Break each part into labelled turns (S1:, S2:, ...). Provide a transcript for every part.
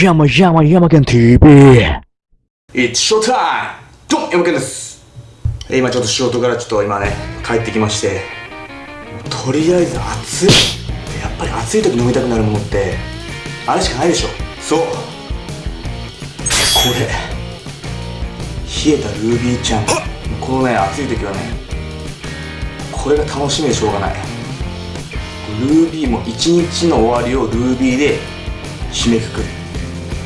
S1: 山山山県 TV
S2: It's showtime! どうも、山県です。えー今ちょっと仕事からちょっと今ね、帰ってきまして、とりあえず暑い。やっぱり暑い時飲みたくなるものって、あれしかないでしょ。そう。これ。冷えたルービーちゃん。このね、暑い時はね、これが楽しみでしょうがない。ルービーも一日の終わりをルービーで締めくくる。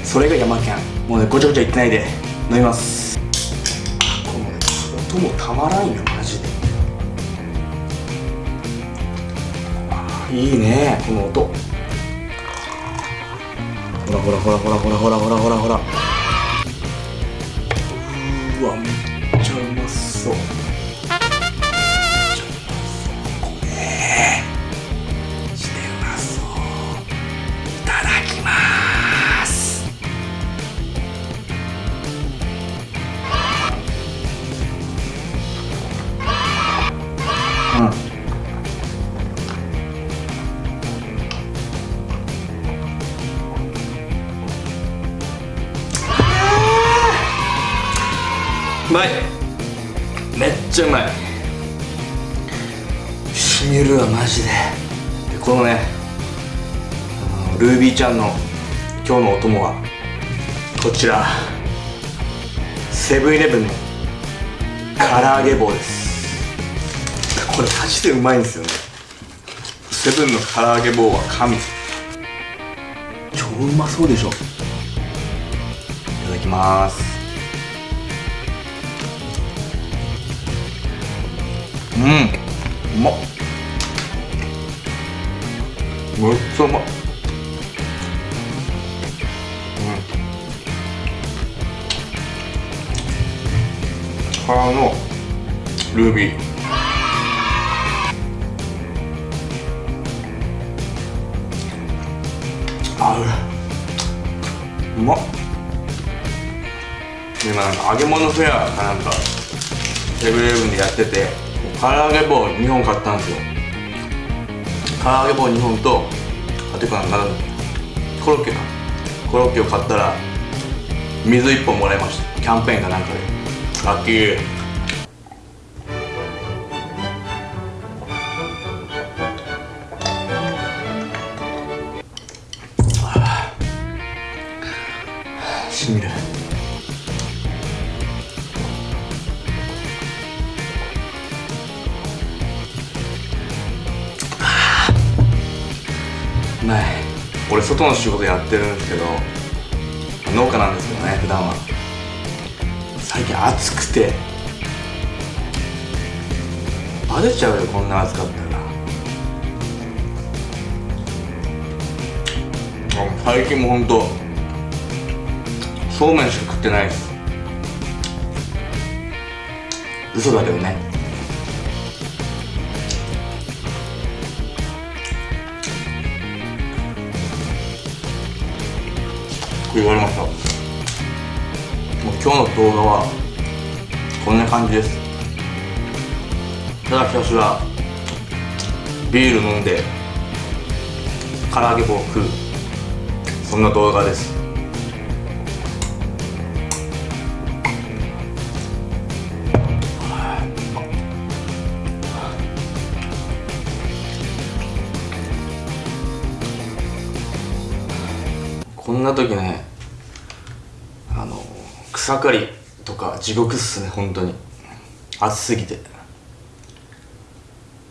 S2: それが山キャンもうねごちゃごちゃ言ってないで。飲みます。あこのね音もたまらんよマジで。あいいね。この音。ほらほらほらほらほらほらほらほらほらうーわめっちゃうまそうまい。めっちゃうまい。しみるわマジで。でこのねあのルービーちゃんの今日のお供はこちら。セブンイレブンの唐揚げ棒です。これマジでうまいんですよね。セブンの唐揚げ棒は神。超うまそうでしょ。いただきますうん。うまっ。めっちゃうまっ。うん。からのルービー。合ううまっ。今なんか揚げ物フェアかなんかセブンイレブンでやってて。唐揚げ棒2本買ったんですよ。唐揚げ棒2本とあてかなんだっけコロッケか。コロッケを買ったら水1本もらいました。キャンペーンかなんかでラッキー。しみる。うまい。俺外の仕事やってるんですけど農家なんですけどね普段は。最近暑くて。バレちゃうよこんな暑かったら。最近もほんとそうめんしか食ってないです。嘘だけどね。言われました。もう今日の動画はこんな感じです。ただひたすらビール飲んで唐揚げ棒を食う。そんな動画です。こんな時ねあの草刈りとか地獄っすね本当に。暑すぎて。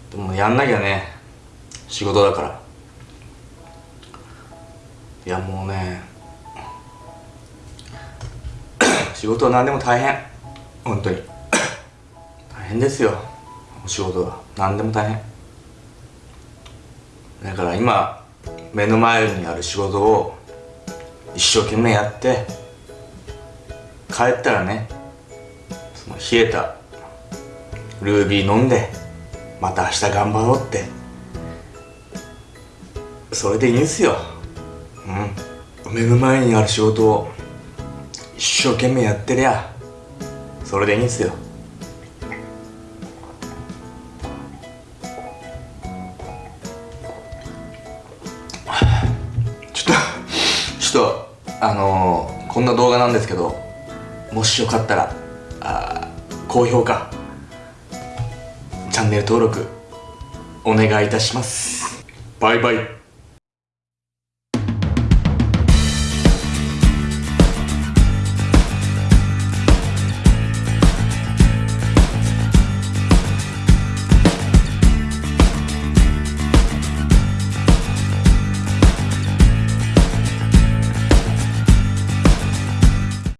S2: でもやんなきゃね仕事だから。いやもうね 仕事は何でも大変。本当に。大変ですよ。お仕事は。何でも大変。だから今目の前にある仕事を一生懸命やって帰ったらねその冷えたルービー飲んでまた明日頑張ろうって。それでいいんすよ。うん。目の前にある仕事を一生懸命やってりゃそれでいいんすよ。あのー、こんな動画なんですけどもしよかったらあ高評価チャンネル登録お願いいたします。バイバイ。